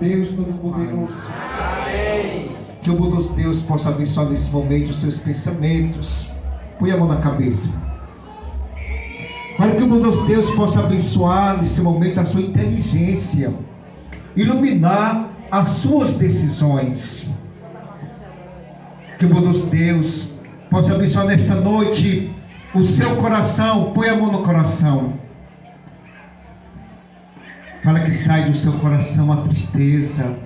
Deus Todo-Poderoso. Que o bom Deus possa abençoar nesse momento os seus pensamentos. Põe a mão na cabeça. Para que o bom Deus possa abençoar nesse momento a sua inteligência, iluminar as suas decisões. Que o bom Deus possa abençoar nesta noite o seu coração. Põe a mão no coração. Para que saia do seu coração a tristeza,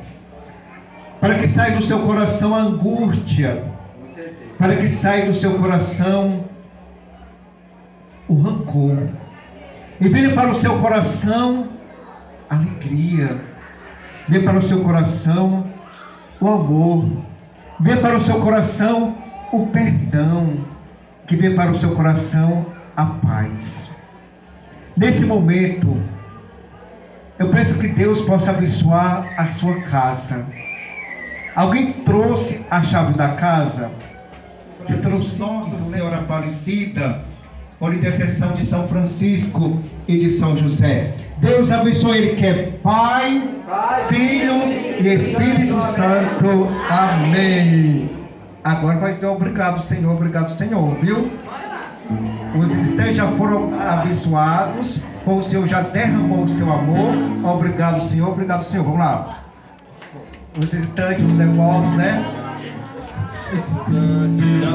para que saia do seu coração a angústia, para que saia do seu coração o rancor, e venha para o seu coração a alegria, venha para o seu coração o amor, venha para o seu coração o perdão, que venha para o seu coração a paz. Nesse momento, eu peço que Deus possa abençoar a sua casa. Alguém trouxe a chave da casa? Você trouxe Nossa Senhora Aparecida, por intercessão de São Francisco e de São José. Deus abençoe ele que é Pai, Filho e Espírito Santo. Amém. Agora vai ser obrigado, Senhor, obrigado, Senhor, viu? Os visitantes já foram abençoados, o Senhor já derramou o seu amor. Obrigado, Senhor, obrigado, Senhor. Vamos lá. Os visitantes, os devotos, né? Os visitantes já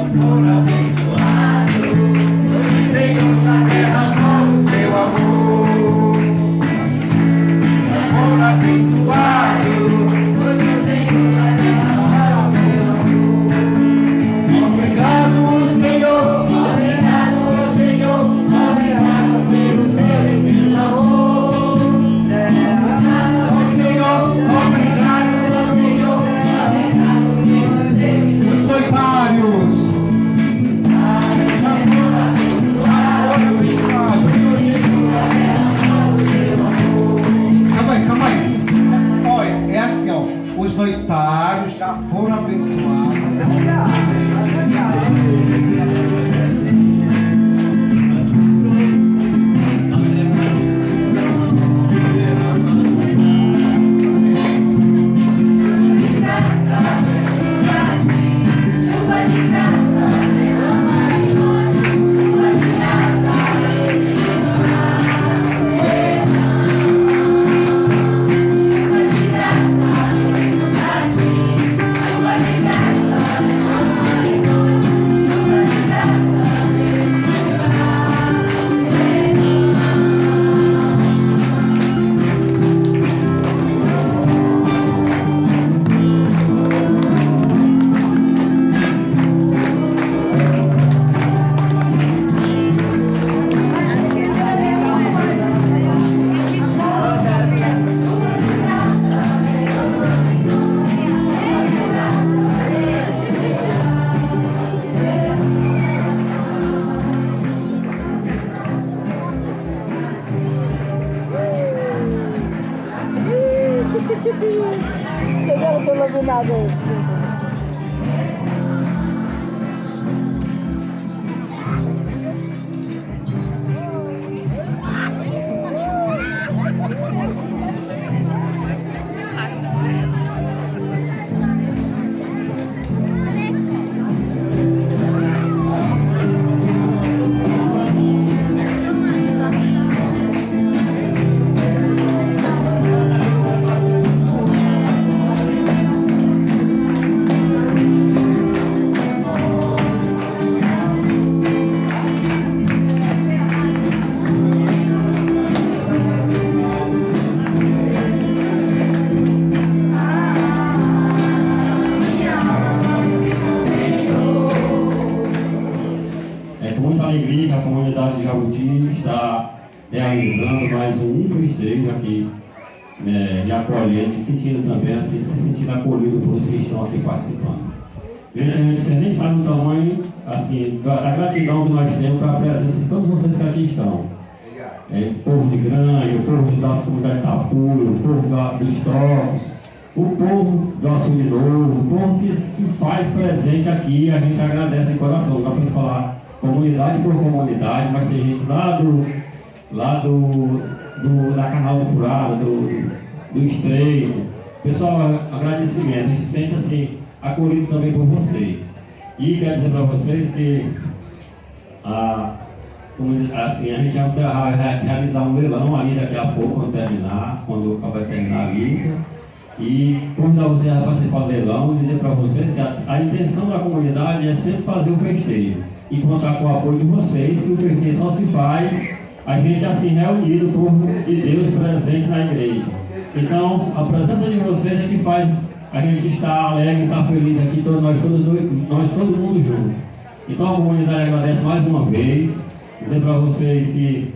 natin. comunidade de Jabuti está realizando mais um festejo aqui, né, e acolhendo, e sentindo também, assim, se sentindo acolhido por vocês que estão aqui participando. Gente, a gente vocês nem sabe o tamanho, assim, da, gratidão que nós temos para a presença de todos vocês que aqui estão. É, o povo de Grande, o povo das comunidades de Itapura, o povo da, dos Trocos, o povo do de Novo, o povo que se faz presente aqui, a gente agradece de coração, dá para falar comunidade por comunidade, mas tem gente lá do, lá do, do da Canal Furado, do, do Estreito. Pessoal, agradecimento, a gente sente assim, acolhido também por vocês. E quero dizer para vocês que a, assim, a gente vai realizar um leilão ali daqui a pouco, quando terminar, quando vai terminar a missa. E convidar vocês a participar do leilão, dizer para vocês que a, a intenção da comunidade é sempre fazer o festejo e contar com o apoio de vocês, que o festejo só se faz a gente assim reunido, o povo de Deus presente na igreja. Então, a presença de vocês é que faz a gente estar alegre, estar feliz aqui, todos, nós, todos, nós todo mundo junto. Então a comunidade agradece mais uma vez, dizer para vocês que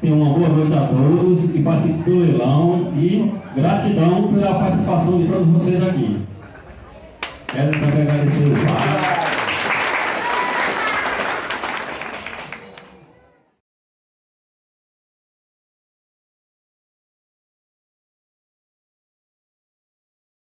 tenham uma boa noite a todos e participem do leilão e gratidão pela participação de todos vocês aqui. Quero também agradecer o Pai.